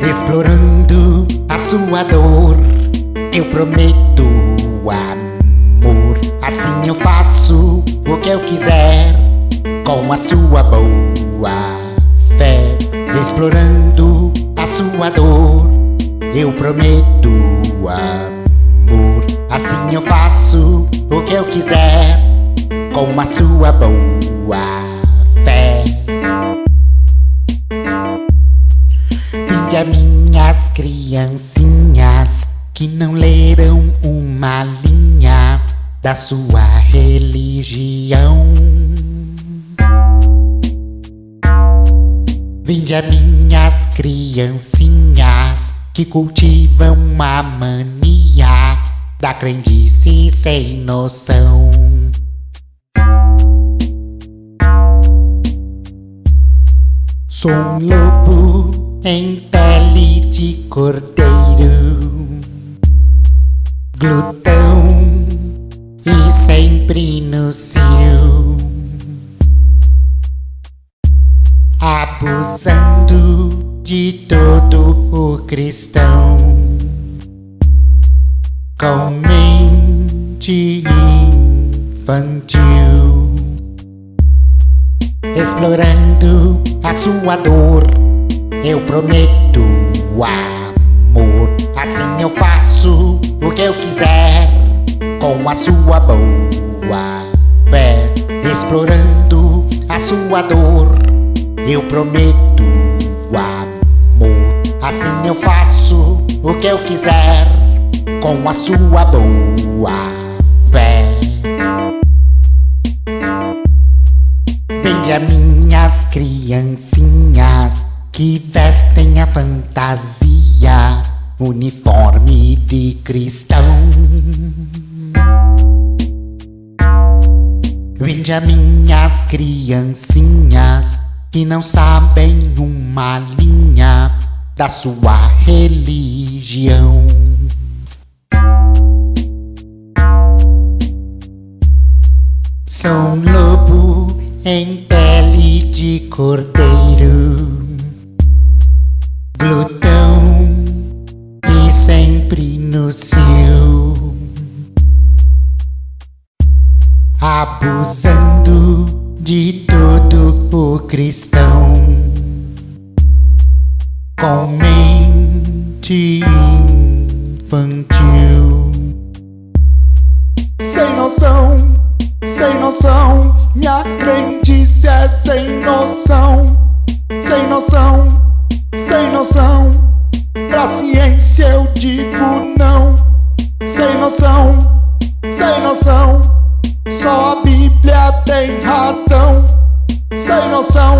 Explorando a sua dor, eu prometo amor. Assim eu faço o que eu quiser com a sua boa fé. Explorando a sua dor, eu prometo amor. Assim eu faço o que eu quiser com a sua boa fé. Vinde minhas criancinhas que não leram uma linha da sua religião. Vinde a minhas criancinhas que cultivam a mania da crendice sem noção. Sou um lobo em pele de cordeiro, glutão e sempre no cio, abusando de todo o cristão, com mente infantil, explorando a sua dor. Eu prometo amor, assim eu faço o que eu quiser com a sua boa fé, explorando a sua dor. Eu prometo amor, assim eu faço o que eu quiser com a sua boa fé. Veja minhas criancinhas que vestem a fantasia, uniforme de cristão. Veja minhas criancinhas que não sabem uma linha da sua religião. Um lobo em pele de cordeiro, abusando de todo o cristão, com mente infantil, Sem noção, sem noção, minha crendice é sem noção. Sem noção, sem noção, pra ciência eu digo não. Sem noção, sem noção, só a Bíblia tem razão. Sem noção,